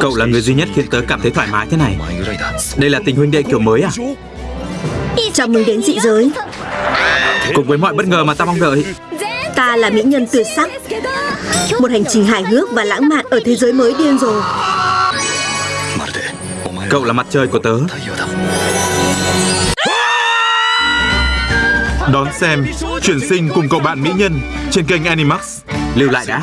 Cậu là người duy nhất khiến tớ cảm thấy thoải mái thế này. Đây là tình huynh đệ kiểu mới à? Chào mừng đến dị giới. Cùng với mọi bất ngờ mà ta mong đợi. Ta là mỹ nhân tuyệt sắc. Một hành trình hài hước và lãng mạn Ở thế giới mới điên rồ. Cậu là mặt trời của tớ. Đón xem Chuyển sinh cùng cậu bạn mỹ nhân Trên kênh Animax. Lưu lại đã.